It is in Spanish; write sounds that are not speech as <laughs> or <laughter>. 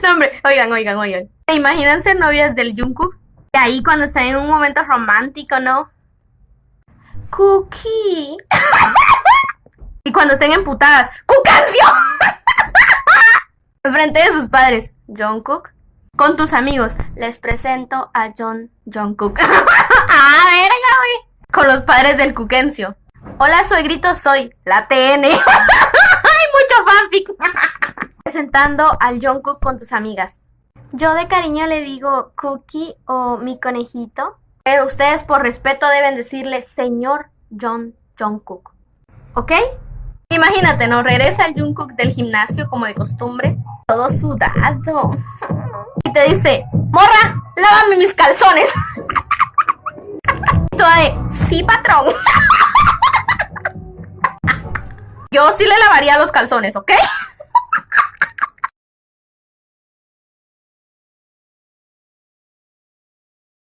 <laughs> No, hombre, oigan, oigan, oigan. ¿Se imaginan ser novias del Jungkook? Y ahí cuando están en un momento romántico, ¿no? Cookie. <laughs> y cuando estén emputadas, ¡Cucancio! <laughs> Enfrente de sus padres, Jungkook. Con tus amigos, les presento a John Jungkook. ¡Ah, verga, güey! Con los padres del Cuquencio. Hola, suegrito, soy la TN. Presentando al Jungkook con tus amigas. Yo de cariño le digo Cookie o mi conejito. Pero ustedes por respeto deben decirle señor John Jungkook. ¿Ok? Imagínate, ¿no? Regresa el Jungkook del gimnasio como de costumbre. Todo sudado. <laughs> Y te dice, morra, lávame mis calzones. <laughs> Y toda de, sí, patrón. <laughs> Yo sí le lavaría los calzones, ¿ok?